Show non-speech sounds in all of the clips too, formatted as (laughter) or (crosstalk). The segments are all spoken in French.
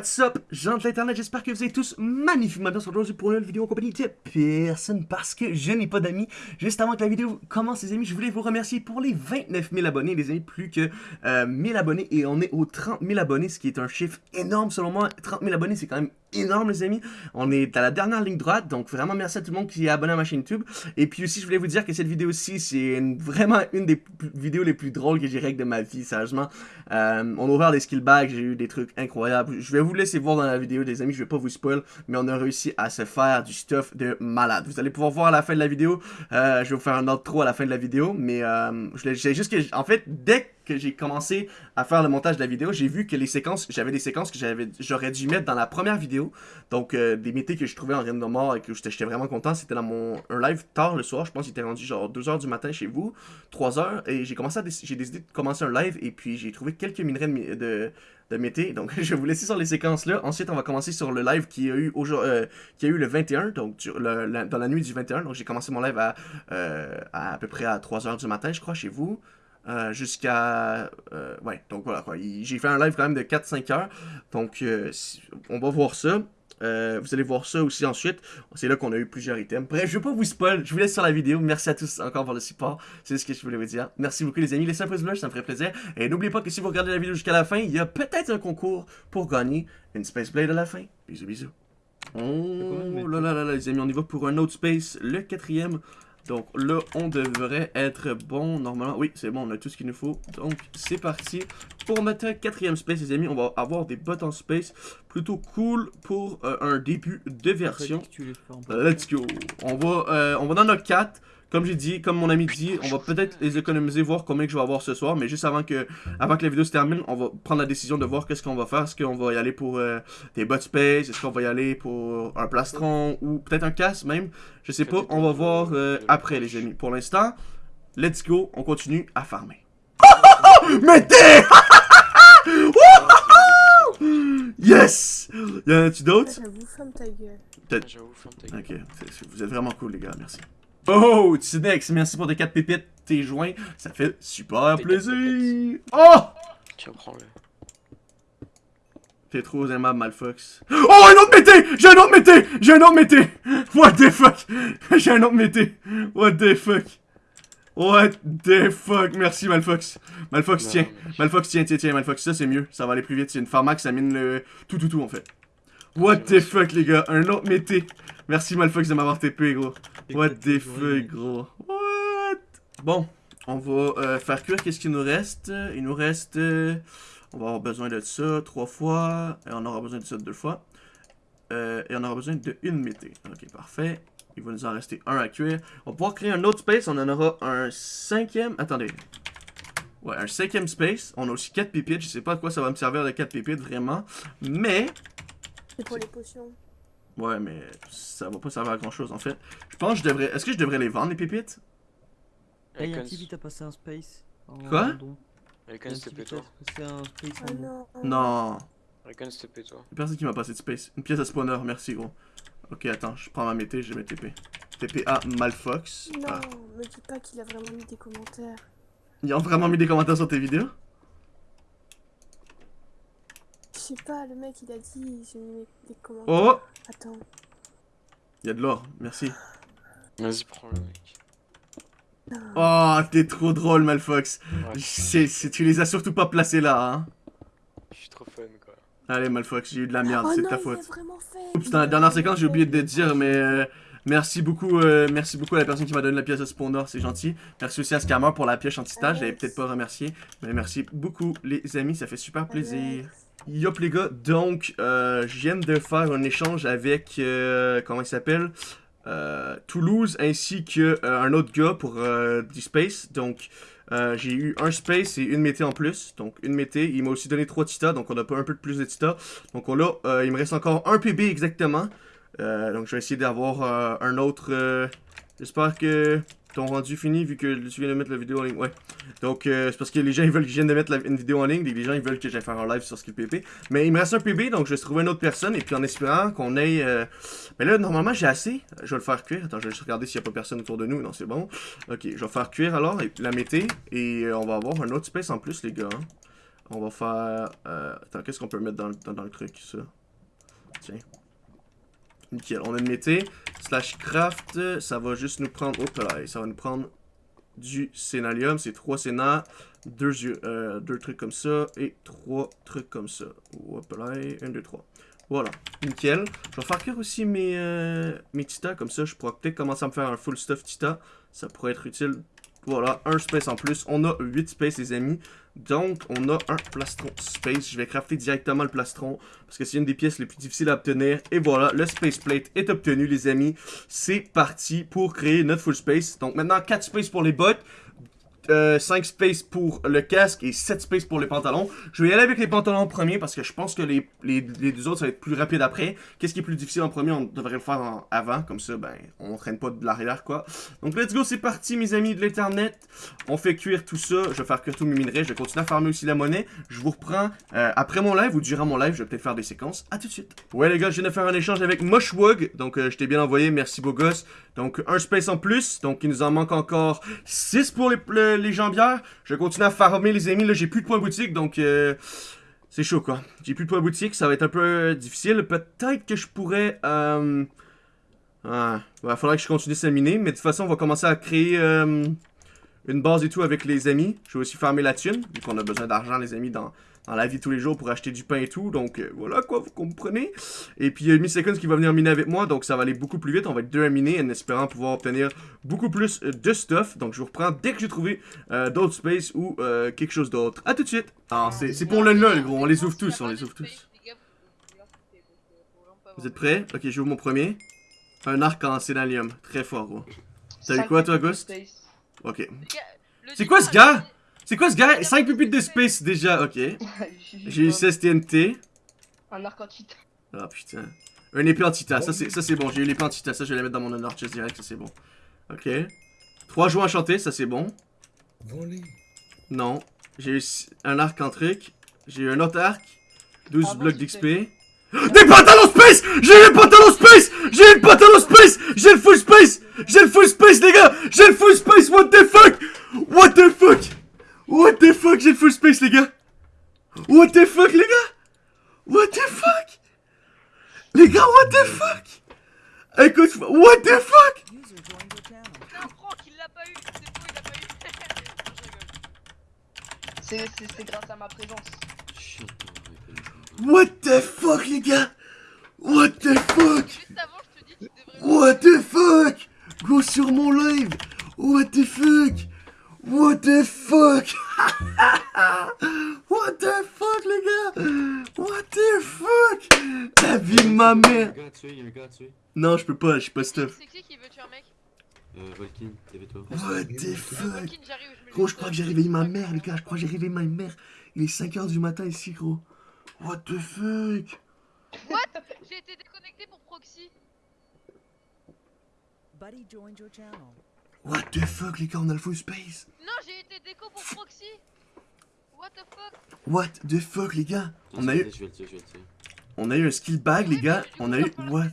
What's up, gens de l'internet, j'espère que vous êtes tous magnifiquement bien aujourd'hui pour une nouvelle vidéo en compagnie de personne parce que je n'ai pas d'amis. Juste avant que la vidéo commence les amis, je voulais vous remercier pour les 29 000 abonnés, les amis, plus que euh, 1000 abonnés et on est aux 30 000 abonnés, ce qui est un chiffre énorme selon moi. 30 000 abonnés, c'est quand même énorme les amis. On est à la dernière ligne droite, donc vraiment merci à tout le monde qui est abonné à ma chaîne YouTube. Et puis aussi, je voulais vous dire que cette vidéo-ci, c'est vraiment une des vidéos les plus drôles que j'ai réglées de ma vie, sérieusement. Euh, on a ouvert des skill bags, j'ai eu des trucs incroyables. Je vais vous laisser voir dans la vidéo, les amis, je vais pas vous spoil, mais on a réussi à se faire du stuff de malade. Vous allez pouvoir voir à la fin de la vidéo, euh, je vais vous faire un autre trop à la fin de la vidéo, mais euh, j'ai juste que, en fait, dès que que j'ai commencé à faire le montage de la vidéo, j'ai vu que les séquences, j'avais des séquences que j'aurais dû mettre dans la première vidéo. Donc, euh, des métiers que je trouvais en de mort et que j'étais vraiment content. C'était dans mon un live tard le soir. Je pense qu'il était rendu genre 2h du matin chez vous, 3h. Et j'ai commencé j'ai décidé de commencer un live et puis j'ai trouvé quelques minerais de, de de métier. Donc, (laughs) je vais vous laisser sur les séquences là. Ensuite, on va commencer sur le live qui a eu, euh, qui a eu le 21, donc le, dans la nuit du 21. Donc, j'ai commencé mon live à, euh, à, à peu près à 3h du matin, je crois, chez vous. Euh, jusqu'à... Euh, ouais, donc voilà quoi. J'ai fait un live quand même de 4-5 heures. Donc, euh, on va voir ça. vous allez voir ça aussi ensuite. C'est là qu'on a eu plusieurs items. Bref, je vais pas vous spoil. Je vous laisse sur la vidéo. Merci à tous encore pour le support. C'est ce que je voulais vous dire. Merci beaucoup les amis. Laissez un pouce bleu, ça me ferait plaisir. Et n'oubliez pas que si vous regardez la vidéo jusqu'à la fin, il y a peut-être un concours pour gagner une Space Blade à la fin. Bisous, bisous. Oh là là là là les amis, on y va pour un autre Space, le quatrième. Donc là, on devrait être bon normalement. Oui, c'est bon, on a tout ce qu'il nous faut. Donc, c'est parti. Pour notre quatrième space, les amis, on va avoir des bots en space. Plutôt cool pour euh, un début de version. Let's go. On va, euh, on va dans notre 4. Comme j'ai dit, comme mon ami dit, on va peut-être les économiser, voir combien que je vais avoir ce soir. Mais juste avant que, avant que la vidéo se termine, on va prendre la décision de voir qu'est-ce qu'on va faire. Est-ce qu'on va y aller pour euh, des bot space? Est-ce qu'on va y aller pour un plastron Ou peut-être un casse même? Je sais pas, on va voir euh, après les amis. Pour l'instant, let's go, on continue à farmer. (laughs) Mettez (laughs) Yes Y'en a-tu d'autres? J'avoue, ferme ta gueule. J'avoue, ferme ta gueule. Ok, vous êtes vraiment cool les gars, merci. Oh, Tinex, merci pour tes 4 pépites, tes joints. Ça fait super plaisir. Oh! Tiens, prends-le. T'es trop aimable, Malfox. Oh, un autre mété! J'ai un autre mété! J'ai un autre mété! What the fuck? (laughs) J'ai un autre mété! What the fuck? What the fuck? Merci, Malfox. Malfox, tiens. Malfox, tiens, tiens, tiens, Malfox. Ça, c'est mieux. Ça va aller plus vite. C'est une pharmax, ça mine le... Tout, tout, tout, en fait. What the fuck, les gars? Un autre mété. Merci, Malfox, de m'avoir TP, gros. What the fuck, gros? What? Bon, on va euh, faire cuire. Qu'est-ce qu'il nous reste? Il nous reste... Euh, on va avoir besoin de ça trois fois. Et on aura besoin de ça deux fois. Euh, et on aura besoin de une mété. Ok, parfait. Il va nous en rester un à cuire. On va pouvoir créer un autre space. On en aura un cinquième. Attendez. Ouais, un cinquième space. On a aussi quatre pépites. Je sais pas à quoi ça va me servir de quatre pépites, vraiment. Mais... C'est pour les potions. Ouais, mais ça va pas servir à grand chose en fait. Je pense que je devrais. Est-ce que je devrais les vendre les pépites? Hey, un petit à passer un space. Quoi? Recon, c'était toi. un space Oh non. Non. Recon, c'était toi. Personne qui m'a passé de space. Une pièce de spawner, merci gros. Ok, attends, je prends ma mété, je vais mettre TP. TP à Malfox. Non, Ah. me dis pas qu'il a vraiment mis des commentaires. Ils ont vraiment mis des commentaires sur tes vidéos? Je sais pas, le mec il a dit j'ai mis des commentaires. Oh Attends. Y'a de l'or, merci. Vas-y, prends-le, mec. Oh, t'es trop drôle, Malfox. Ouais, tu les as surtout pas placés là, hein. je suis trop fun, quoi. Allez, Malfox, j'ai eu de la merde, oh c'est non, ta faute. fait. Oups, dans la dernière séquence, j'ai oublié de te dire, mais euh, merci beaucoup euh, merci beaucoup à la personne qui m'a donné la pièce de spawner, c'est gentil. Merci aussi à Scammer pour la pièce anti-stage, je l'avais peut-être pas remercié, mais merci beaucoup les amis, ça fait super plaisir. Yop les gars, donc euh, je viens de faire un échange avec, euh, comment il s'appelle? Euh, Toulouse ainsi que euh, autre gars pour euh, du space, donc euh, j'ai eu un space et une mété en plus, donc une mété, il m'a aussi donné trois titas, donc on a pas un peu plus de titas, donc on a, il me reste encore un PB exactement, donc je vais essayer d'avoir un autre, j'espère que ton rendu fini vu que tu viens de mettre la vidéo en ligne, ouais. Donc, euh, c'est parce que les gens ils veulent que je vienne de mettre une vidéo en ligne, les gens ils veulent que j'aille faire un live sur Skill PP. Mais il me reste un PB, donc je vais trouver une autre personne, et puis en espérant qu'on ait... euh, Mais là, normalement, j'ai assez. Je vais le faire cuire. Attends, je vais juste regarder s'il n'y a pas personne autour de nous. Non, c'est bon. Ok, je vais faire cuire alors, et la mété, et euh, on va avoir un autre space en plus, les gars. hein. On va faire... Euh, attends, qu'est-ce qu'on peut mettre dans, le- dans, dans le truc, ça? Tiens. Nickel. On a une mété. Slash craft, ça va juste nous prendre... Hop là, ça va nous prendre du sénalium. C'est trois sénats, deux, yeux- euh, deux trucs comme ça et trois trucs comme ça. Hop là, un, deux, trois. Voilà, nickel. Je vais faire cuire aussi mes, euh, mes titas, comme ça je pourrais peut-être commencer à me faire un full stuff tita. Ça pourrait être utile. Voilà, un space en plus. On a 8 space les amis. Donc, on a un plastron space. Je vais crafter directement le plastron. Parce que c'est une des pièces les plus difficiles à obtenir. Et voilà, le space plate est obtenu les amis. C'est parti pour créer notre full space. Donc maintenant, 4 space pour les bottes. 5 space pour le casque et 7 space pour les pantalons. Je vais y aller avec les pantalons en premier parce que je pense que les, les, les deux autres ça va être plus rapide après. Qu'est-ce qui est plus difficile en premier? On devrait le faire avant, comme ça ben on traîne pas de l'arrière quoi. Donc let's go, c'est parti mes amis de l'internet. On fait cuire tout ça, je vais faire cuire tous mes minerais, je vais continuer à farmer aussi la monnaie. Je vous reprends euh, après mon live ou durant mon live, je vais peut-être faire des séquences. À tout de suite. Ouais les gars, je viens de faire un échange avec Moshwog, donc euh, je t'ai bien envoyé, merci beau gosse. Donc un space en plus, donc il nous en manque encore 6 pour les, le- les jambières. Je vais continuer à farmer les amis, là j'ai plus de points boutique, donc euh, c'est chaud quoi. J'ai plus de points boutique, ça va être un peu euh, difficile. Peut-être que je pourrais... Euh... Ah, il faudrait que je continue à miner, mais de toute façon on va commencer à créer euh, une base et tout avec les amis. Je vais aussi farmer la thune, vu qu'on a besoin d'argent les amis dans, dans la vie de tous les jours pour acheter du pain et tout. Donc euh, voilà quoi, vous comprenez. Et puis il y a Miss Seconds qui va venir miner avec moi, donc ça va aller beaucoup plus vite. On va être deux à miner en espérant pouvoir obtenir beaucoup plus euh, de stuff. Donc je vous reprends dès que j'ai trouvé euh, d'autres space ou euh, quelque chose d'autre. A tout de suite. Ah, c'est c'est pour le lol gros, on les ouvre tous, on les ouvre tous. Vous êtes prêts? Ok, j'ouvre mon premier. Un arc en sénalium, très fort gros. T'as eu quoi toi Ghost? Ok. C'est quoi ce gars? C'est quoi ce gars? 5 pupites de space déjà, ok. (laughs) J'ai eu 16 TNT. Un arc en titan. Ah putain. Un épée en titan, ça c'est ça c'est bon. J'ai eu l'épée en titan, ça je vais la mettre dans mon honor chest direct, ça c'est bon. Ok. 3 jouets enchantés, ça c'est bon. Non. J'ai eu un arc en truc. J'ai eu un autre arc. 12 Ah, bon, blocs d'XP. (gasps) Des pantalons space J'ai eu le pantalon space J'ai eu le pantalon space J'ai le full space J'ai le full space les gars J'ai le full space What the fuck? What the fuck? What the fuck J'ai le full space les gars. What the fuck les gars. What the fuck. Les gars what the fuck. Écoute What the fuck. Non, Franck, il l'a pas eu. C'est grâce à ma présence. What the fuck les gars. What the fuck. Juste avant, je te dis, tu devrais. What the fuck. Go sur mon live. What the fuck What the fuck? (laughs) What the fuck les gars? What the fuck? La vie de ma Il y a mère. Un gars à tuer, il y a un gars à tuer. Non je peux pas, je suis pas stuff. C'est qui qui veut tuer un mec? Euh, Volkin, toi. What the fuck? Gros je crois que j'ai réveillé ma mère les gars, je crois que j'ai réveillé ma mère. Il est 5h du matin ici gros. What the fuck? J'ai été déconnecté pour proxy. Buddy joined your channel. What the fuck les gars on a le full space? Non, j'ai été déco pour proxy. What the fuck? What the fuck les gars? On a eu, Je vais le tuer, je vais le tuer. on a eu un skill bag les gars On a eu, what?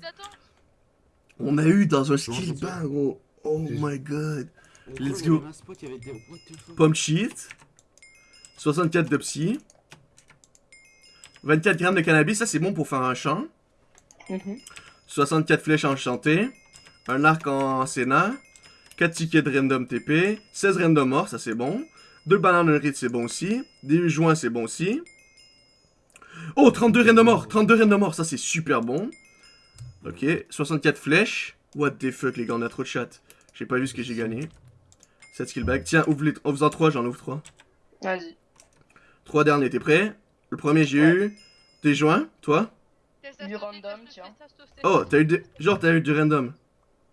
On a eu dans un skill bag, gros. Oh C'est- my god. Oh, Let's go. avait un spot, il y avait des. What the fuck Pomme cheat. 64 de psy. 24 grammes de cannabis, ça c'est bon pour faire un champ. Mhm. 64 flèches enchantées. Un arc en sénat. 4 tickets de random TP. 16 random morts, ça c'est bon. 2 bananes un rite, c'est bon aussi. Des joints, c'est bon aussi. Oh, 32 random morts. 32 random morts, ça c'est super bon. Ok, 64 flèches. What the fuck, les gars, on a trop de chat. J'ai pas vu ce que j'ai gagné. 7 skill bag. Tiens, ouvre les... en faisant 3, j'en ouvre 3. Vas-y. 3 derniers, t'es prêt? Le premier, j'ai Ouais. eu des joints, toi? Du random, tiens. Oh, t'as eu des... Genre, t'as eu du random.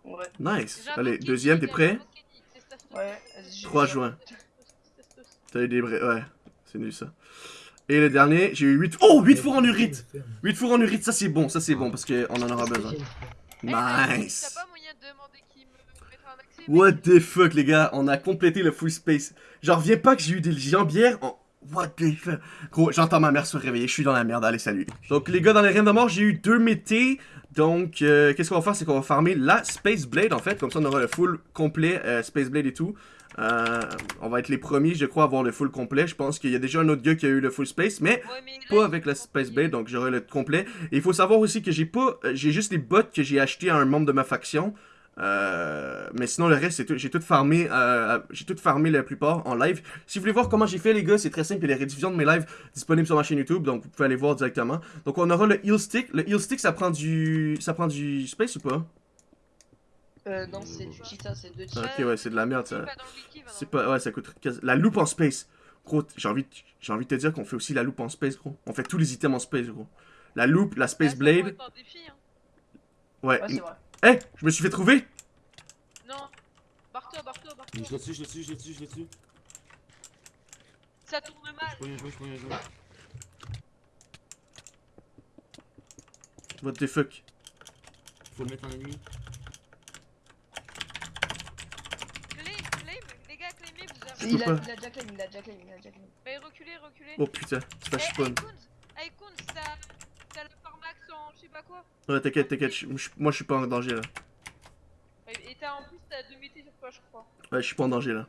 Ouais. Nice. Allez, deuxième, t'es prêt? Ouais. vas-y, j'ai- 3 juin. T'as eu des. Ouais, c'est nul ça. Et le dernier, j'ai eu 8... Oh, 8 fours en urite 8 fours en urite, ça c'est bon, ça c'est bon, parce qu'on en aura besoin. Eh, Nice What the fuck, les gars, on a complété le full space. J'en reviens pas que j'ai eu des jambières en... What the fuck Gros, j'entends ma mère se réveiller, je suis dans la merde, allez, salut. Donc, les gars, dans les reines de mort, j'ai eu deux métés. Donc, euh, qu'est-ce qu'on va faire? C'est qu'on va farmer la Space Blade, en fait. Comme ça, on aura le full complet euh, Space Blade et tout. Euh, on va être les premiers, je crois, à avoir le full complet. Je pense qu'il y a déjà un autre gars qui a eu le full space, mais Ouais, mais là, pas avec la Space. Blade, donc j'aurai le complet. Et il faut savoir aussi que j'ai pas, euh, j'ai juste les bots que j'ai acheté à un membre de ma faction. Euh, mais sinon le reste, c'est tout- j'ai tout farmé, euh, j'ai tout farmé la plupart en live. Si vous voulez voir comment j'ai fait les gars, c'est très simple. Il y a les rediffusions de mes lives disponibles sur ma chaîne YouTube, donc vous pouvez aller voir directement. Donc on aura le heal stick. Le heal stick, ça prend du, ça prend du space ou pas? Euh, non, c'est du cheetah, c'est deux cheetah. Ok ouais, c'est de la merde C'est ça. pas dans le wiki, va C'est pas, ouais, ça coûte La loupe en space. Gros, j'ai envie, j'ai envie de te dire qu'on fait aussi la loupe en space, gros. On fait tous les items en space, gros. La loupe, la space Ah, pourrait blade. défi, hein. Ouais. Ouais, Eh, je me suis fait trouver. Non. Barre-toi, barre-toi, Je barre-toi. l'ai dessus, je l'ai dessus, je l'ai dessus, je l'ai dessus. Ça tourne Je mal. peux rien jouer, je peux rien jouer. What the fuck? Faut le mettre en ennemi. Claim, claim, les gars, claimez, vous avez. Il peux a, il a déjà claim, il a déjà claim, il a déjà claim. Mais reculez, reculez. Oh putain, c'est pas Eh, spawn. Ça. Ça le formax en je sais pas quoi. Ouais, t'inquiète, t'inquiète. Moi, je suis pas en danger là. Et t'as en plus, t'as deux métiers sur toi, je crois. Ouais, je suis pas en danger là.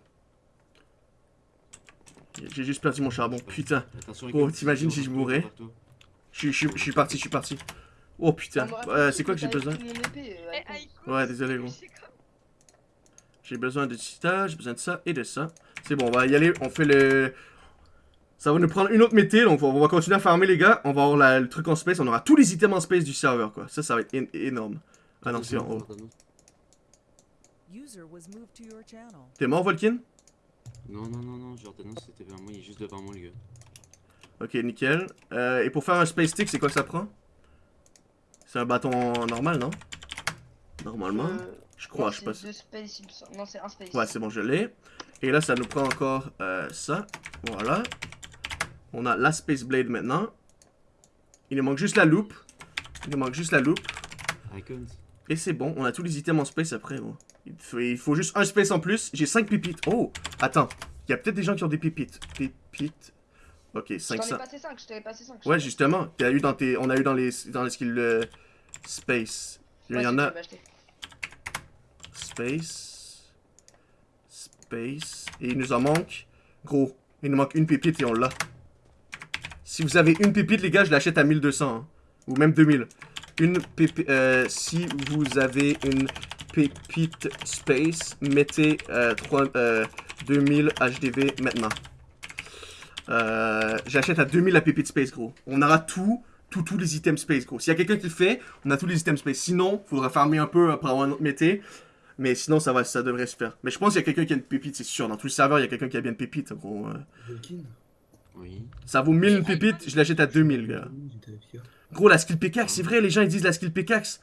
J'ai juste perdu mon charbon. Putain. Oh, t'imagines si je mourais? Je, suis parti, je suis parti. Oh putain. Euh, c'est quoi que j'ai besoin? euh, Eh. Ouais, désolé, gros. J'ai besoin de cita, j'ai besoin de ça et de ça. C'est bon, on va y aller. On fait le. Ça va nous prendre une autre mété, donc on va continuer à farmer les gars. On va avoir la- le truc en space, on aura tous les items en space du serveur quoi. Ça, ça va être énorme. Ah non, c'est en haut. T'es mort, Volkin? Non, non, non, non, Jordanos c'était vers moi, il est juste devant moi, les gars. Ok, nickel. Euh, et pour faire un space stick, c'est quoi que ça prend? C'est un bâton normal, non? Normalement. Euh, Je crois, je sais pas. c'est deux space, il me semble. Non, c'est un space. Ouais, c'est bon, je l'ai. Et là, ça nous prend encore euh, ça. Voilà. On a la Space Blade maintenant. Il nous manque juste la loupe. Il nous manque juste la loupe. Icons. Et c'est bon, on a tous les items en space après. Il, faut, il faut juste un space en plus. J'ai 5 pépites. Oh, attends. Il y a peut-être des gens qui ont des pépites. Pépites. Ok, Je t'en ai 500. passé 5, je t'avais passé 5. Ouais, justement. T'as eu dans tes, on a eu dans les, dans les skills euh, space. Il y en a space. Space. Et il nous en manque. Gros, il nous manque une pépite et on l'a. Si vous avez une pépite, les gars, je l'achète à 1200. hein. Ou même 2000. Une euh, si vous avez une pépite space, mettez euh, 3, euh, 2000 HDV maintenant. Euh, J'achète à 2000 la pépite space, gros. On aura tout, tout, tous les items space, gros. S'il y a quelqu'un qui le fait, on a tous les items space. Sinon, faudra farmer un peu pour avoir un autre. Mais sinon, ça, va, ça devrait se faire. Mais je pense qu'il y a quelqu'un qui a une pépite, c'est sûr. Dans tout le serveur, il y a quelqu'un qui a bien une pépite, gros. euh. Oui. Ça vaut 1000 une pépite, je l'achète à 2000, gars. Gros, la skill pickaxe, c'est vrai, les gens ils disent la skill pickaxe.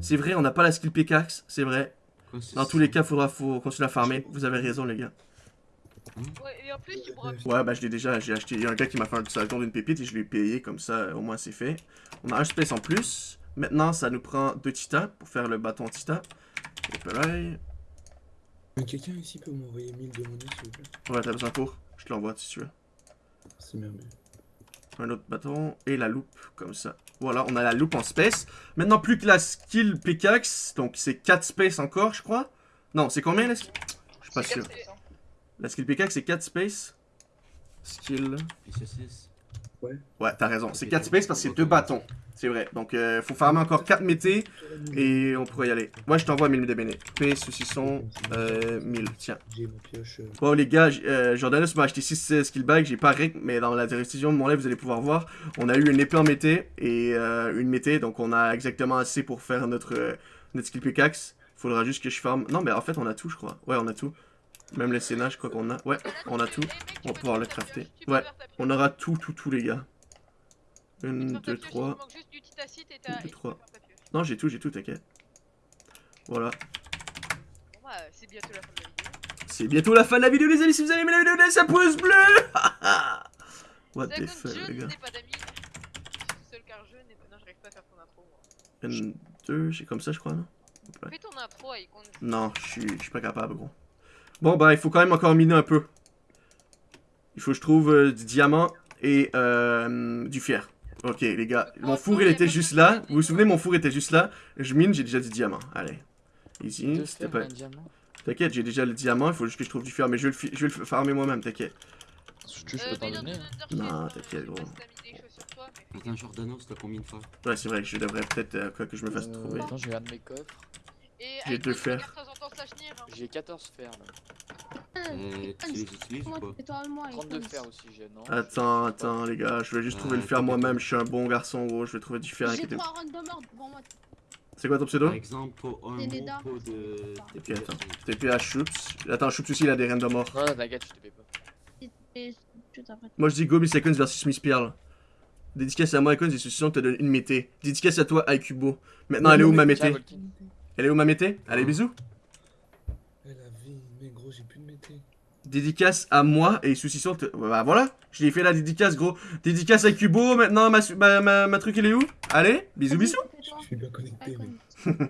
C'est vrai, on n'a pas la skill pickaxe, c'est vrai. Dans tous les cas, faudra faut continuer à farmer. Vous avez raison, les gars. Ouais, et en plus, tu pourras. Ouais, bah je l'ai déjà, j'ai acheté. Il y a un gars qui m'a fait un salon d'une pépite et je l'ai payé, comme ça, au moins c'est fait. On a un space en plus. Maintenant, ça nous prend deux titans pour faire le bâton tita. Et pareil. Quelqu'un ici peut m'envoyer 1000 de monnaie s'il vous plaît? Ouais, t'as besoin pour? Je te l'envoie si tu veux. C'est bien, bien Un autre bâton et la loupe, comme ça. Voilà, on a la loupe en space. Maintenant, plus que la skill pickaxe, donc c'est 4 space encore, je crois. Non, c'est combien la skill? Je suis pas sûr. Space, hein. La skill pickaxe, c'est 4 space. Skill. Puis 6. Ouais, t'as raison. C'est 4 space parce que c'est 2 bâtons. C'est vrai. Donc, euh, faut farmer encore 4 métés et on pourrait y aller. Moi, ouais, je t'envoie 1000 de béné. P, saucisson, euh, 1000. Tiens. J'ai. Bon, les gars, euh, Jordanus m'a acheté 6 skill bags. J'ai pas rec, mais dans la décision de mon live, vous allez pouvoir voir. On a eu une épée en mété et euh, une mété. Donc, on a exactement assez pour faire notre, notre skill pickaxe. Faudra juste que je farme. Non, mais en fait, on a tout, je crois. Ouais, on a tout. Même le Sénat, je crois qu'on a. Ouais, on a tout. On va pouvoir le crafter. Ouais, on aura tout, tout, tout, les gars. Une, deux, trois. Il manque juste du titacite et t'as. Deux, et tu peux trois. faire ta pioche. Non, j'ai tout, j'ai tout, t'inquiète. Voilà. Bah, c'est bientôt la fin de la vidéo. C'est bientôt la fin de la vidéo, les amis. Si vous avez aimé la vidéo, laissez un pouce bleu. (laughs) What the fuck, les gars. n'ai pas d'amis. Je suis tout seul car je n'ai pas. Non, j'arrive pas à faire ton intro. moi. Une, deux, j'ai comme ça, je crois, non? Fais ton intro, Icon. Non, je suis pas capable, gros. Bon, bah, il faut quand même encore miner un peu. Il faut que je trouve euh, du diamant et euh, du fer. Ok, les gars. Mon four, il était juste là. Vous vous souvenez, mon four était juste là. Je mine, j'ai déjà du diamant. Allez. Easy, s'il te plaît. T'inquiète, j'ai déjà le diamant, il faut juste que je trouve du fer, mais je vais le, fi- je vais le farmer moi-même, t'inquiète. Si tu veux, je Euh, peux t'en donner. Non, t'inquiète, gros. t'as Attends, Jordanos, combien de fois? Ouais, c'est vrai que je devrais peut-être, euh, quoi que je me fasse Euh, trouver. Attends, j'ai un de mes coffres. Et J'ai avec deux fers. hein. J'ai 14 fers là. Tu les utilises ou pas Toi et moi, 32 fers aussi, j'ai non Attends, attends, les gars, je vais juste trouver le fer moi-même, je suis un bon garçon, gros, je vais trouver du fer, devant moi. C'est quoi ton pseudo Par exemple, un pot de... Ok, attends. TP à Choups. Attends, Choups aussi, il a des reines de mort. Non, non, t'inquiète, je te paye pas. Moi, je dis Gobi Seconds versus Miss Pearl. Dédicace à moi, Icons, et suspicion te donne une mété. Dédicace à toi, Aikubo. Maintenant, elle est où ma mété. Elle est où ma mété Allez, bisous. Eh la vie, mais gros, j'ai plus de mété. Dédicace à moi et te. Bah voilà, je l'ai fait la dédicace, gros. Dédicace à Kubo, maintenant ma, ma, ma, ma truc, il est où? Allez, bisous, bisous. Je suis bien connecté, mais. (laughs)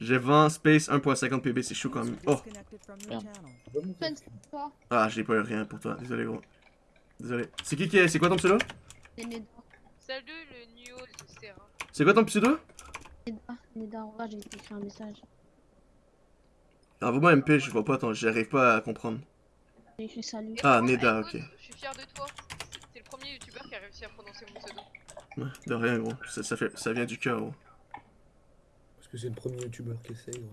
J'ai 20 Space 1.50 PB, c'est chaud quand même. Oh, ah, j'ai pas eu rien pour toi, désolé, gros. Désolé. C'est qui qui est. C'est quoi ton pseudo? C'est Neda. Salut le c'est quoi ton pseudo? Neda, j'ai écrit un message. Envoie-moi MP, je vois pas, j'arrive pas à comprendre. Ah, Neda, ok. Je suis fier de toi. C'est le premier youtubeur qui a réussi à prononcer mon pseudo. Ouais, de rien, gros. Ça, ça, fait, ça vient du cœur, gros. Parce que c'est le premier youtubeur qui essaye, gros.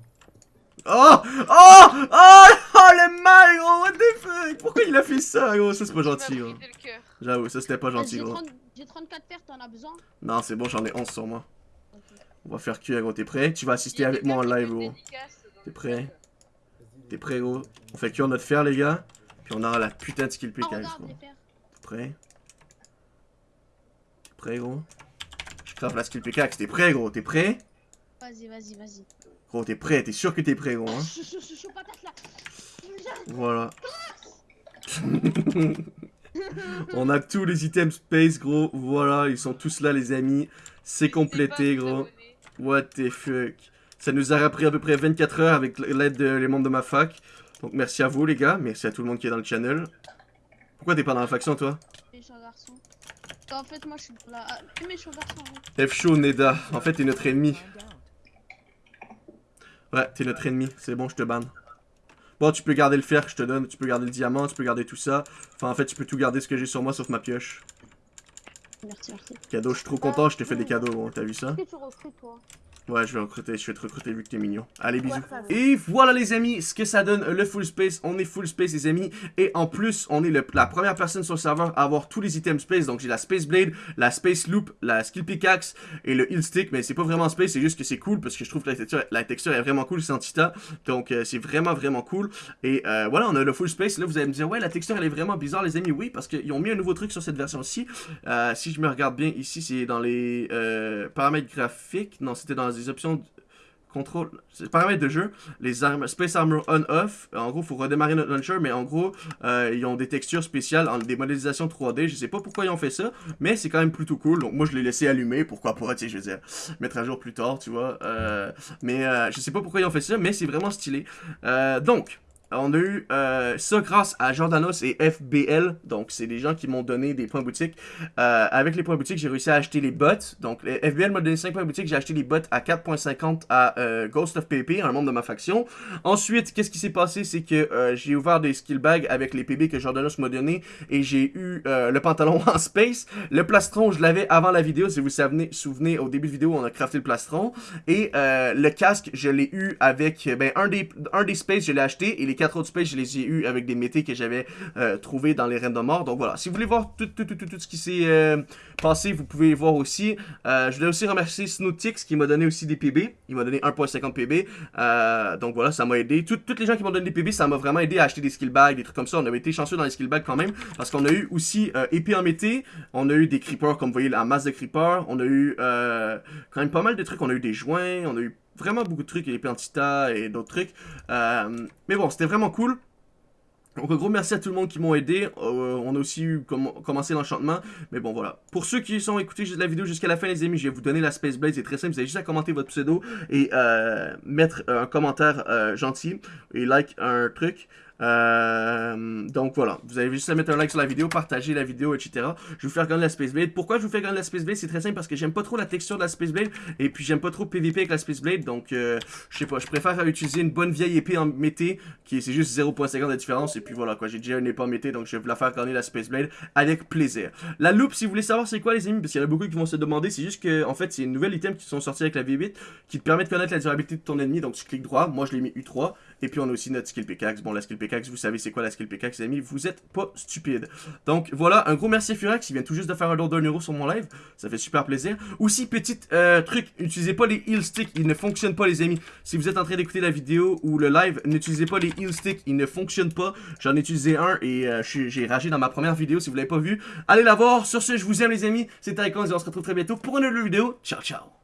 Oh Oh Oh Oh le mal gros What the fuck? Pourquoi il a fait ça gros? Ça c'est pas gentil gros. J'avoue ça c'était pas gentil gros 30 j'ai 34 paires, t'en as besoin Non c'est bon j'en ai 11 sur moi. On va faire cuire gros t'es prêt? Tu vas assister avec moi en live gros T'es prêt? Vas-y, T'es prêt gros? On fait cuire notre fer les gars Puis on aura la putain de skill Ah, les paires. T'es prêt? T'es prêt gros? Je crave la skill pickaxe T'es prêt gros? T'es prêt? Vas-y, vas-y, vas-y. Gros t'es prêt T'es sûr que t'es prêt gros hein? Patate là. Voilà. (laughs) On a tous les items space, gros. Voilà, ils sont tous là, les amis. C'est complété, gros. What the fuck? Ça nous a pris à peu près 24 heures avec l'aide des membres de ma fac. Donc merci à vous, les gars. Merci à tout le monde qui est dans le channel. Pourquoi t'es pas dans la faction, toi? Méchant garçon. En fait, moi je suis dans la. Méchant garçon. ouais. F show Neda. En fait, t'es notre ennemi. Ouais, t'es notre ennemi. C'est bon, je te banne. Bon, tu peux garder le fer que je te donne. Tu peux garder le diamant. Tu peux garder tout ça. Enfin, en fait, tu peux tout garder ce que j'ai sur moi sauf ma pioche. Merci, merci. Cadeau, je suis trop content. Je te fais des cadeaux. T'as vu ça? Que tu toi? Ouais, je vais recruter, je vais te recruter vu que t'es mignon. Allez, bisous. Ouais. Et voilà les amis, ce que ça donne le full space. On est full space les amis. Et en plus, on est le- la première personne sur le serveur à avoir tous les items space. Donc j'ai la space blade, la space loop, la skill pickaxe et le heal stick. Mais c'est pas vraiment space, c'est juste que c'est cool parce que je trouve que la texture, la texture est vraiment cool, c'est Antita. Donc euh, c'est vraiment vraiment cool. Et euh, voilà, on a le full space. Là vous allez me dire, ouais, la texture elle est vraiment bizarre les amis. Oui, parce qu'ils ont mis un nouveau truc sur cette version-ci. Euh, si je me regarde bien ici, c'est dans les paramètres graphiques. Non, c'était dans les options contrôle, paramètres de jeu, les armes, Space Armor on-off, en gros, faut redémarrer notre launcher, mais en gros, euh, ils ont des textures spéciales, en- des modélisations 3D, je sais pas pourquoi ils ont fait ça, mais c'est quand même plutôt cool, donc moi je l'ai laissé allumer, pourquoi pas, tu sais, je veux dire, mettre à jour plus tard, tu vois, euh, mais euh, je sais pas pourquoi ils ont fait ça, mais c'est vraiment stylé. Euh, donc, on a eu euh, ça grâce à Jordanos et FBL, donc c'est des gens qui m'ont donné des points boutiques. Euh, avec les points boutiques, j'ai réussi à acheter les bots. Donc FBL m'a donné 5 points boutiques, j'ai acheté les bots à 4.50 à euh, Ghost of PP, un membre de ma faction. Ensuite, qu'est-ce qui s'est passé, c'est que euh, j'ai ouvert des skill bags avec les PB que Jordanos m'a donné et j'ai eu euh, le pantalon (laughs) en space. Le plastron, je l'avais avant la vidéo, si vous vous souvenez, au début de vidéo, on a crafté le plastron. Et le casque, je l'ai eu avec, ben, un des, un des space, je l'ai acheté, et les autres je les ai eu avec des métés que j'avais euh, trouvé dans les Reines de Mort. Donc voilà, si vous voulez voir tout, tout, tout, tout, ce qui s'est euh, passé, vous pouvez voir aussi. Euh, je voulais aussi remercier Snowtix qui m'a donné aussi des PB. Il m'a donné 1.50 PB. Euh, donc voilà, ça m'a aidé. Tout- toutes les gens qui m'ont donné des PB, ça m'a vraiment aidé à acheter des skill bags, des trucs comme ça. On avait été chanceux dans les skill bags quand même, parce qu'on a eu aussi épée en mété. On a eu des creepers, comme vous voyez, la masse de creepers. On a eu quand même pas mal de trucs. On a eu des joints, on a eu vraiment beaucoup de trucs, épée en tita et d'autres trucs. Euh, mais bon, c'était vraiment cool. Donc un gros merci à tout le monde qui m'ont aidé. Euh, on a aussi eu comm- commencé l'enchantement. Mais bon voilà. Pour ceux qui sont écoutés la vidéo jusqu'à la fin les amis, je vais vous donner la Space Blade. C'est très simple. Vous avez juste à commenter votre pseudo et euh, mettre un commentaire gentil et like un truc. Euh, donc voilà, vous avez juste à mettre un like sur la vidéo, partager la vidéo, etc. Je vais vous faire gagner la Space Blade. Pourquoi je vous fais gagner la Space Blade? C'est très simple parce que j'aime pas trop la texture de la Space Blade et puis j'aime pas trop PVP avec la Space Blade. Donc euh, je sais pas, je préfère utiliser une bonne vieille épée en mété qui c'est juste 0.50 de différence. Et puis voilà quoi, j'ai déjà une épée en mété donc je vais la faire gagner la Space Blade avec plaisir. La loupe, si vous voulez savoir c'est quoi les amis, parce qu'il y en a beaucoup qui vont se demander, c'est juste que en fait c'est une nouvelle item qui sont sortis avec la V8 qui te permet de connaître la durabilité de ton ennemi. Donc tu cliques droit, moi je l'ai mis U3 et puis on a aussi notre skill pickaxe. Bon la skill pickaxe, vous savez c'est quoi la skill pickaxe les amis, vous êtes pas stupides. Donc voilà, un gros merci à Furax qui vient tout juste de faire un don d'un euro sur mon live, ça fait super plaisir. Aussi petit euh, truc, n'utilisez pas les heal sticks, ils ne fonctionnent pas les amis. Si vous êtes en train d'écouter la vidéo ou le live, n'utilisez pas les heal sticks, ils ne fonctionnent pas. J'en ai utilisé un et euh, j'ai ragé dans ma première vidéo si vous l'avez pas vu. Allez la voir, sur ce je vous aime les amis, c'était Icons et on se retrouve très bientôt pour une nouvelle vidéo. Ciao ciao